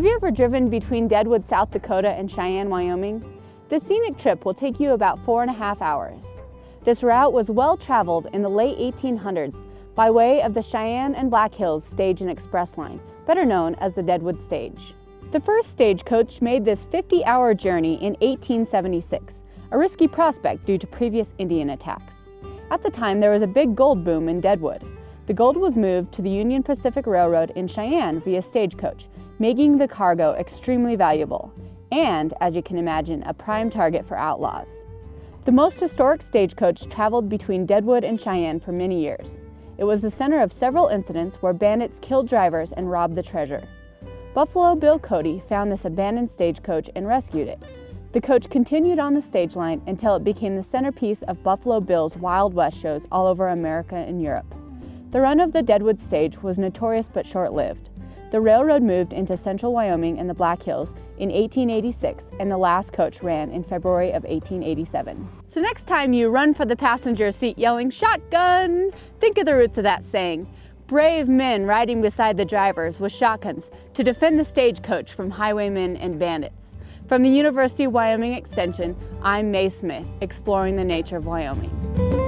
Have you ever driven between Deadwood, South Dakota and Cheyenne, Wyoming? This scenic trip will take you about four and a half hours. This route was well traveled in the late 1800s by way of the Cheyenne and Black Hills Stage and Express Line, better known as the Deadwood Stage. The first stagecoach made this 50-hour journey in 1876, a risky prospect due to previous Indian attacks. At the time, there was a big gold boom in Deadwood. The gold was moved to the Union Pacific Railroad in Cheyenne via stagecoach, making the cargo extremely valuable and, as you can imagine, a prime target for outlaws. The most historic stagecoach traveled between Deadwood and Cheyenne for many years. It was the center of several incidents where bandits killed drivers and robbed the treasure. Buffalo Bill Cody found this abandoned stagecoach and rescued it. The coach continued on the stage line until it became the centerpiece of Buffalo Bill's Wild West shows all over America and Europe. The run of the Deadwood stage was notorious but short-lived. The railroad moved into central Wyoming and the Black Hills in 1886 and the last coach ran in February of 1887. So next time you run for the passenger seat yelling shotgun, think of the roots of that saying. Brave men riding beside the drivers with shotguns to defend the stagecoach from highwaymen and bandits. From the University of Wyoming Extension, I'm Mae Smith, exploring the nature of Wyoming.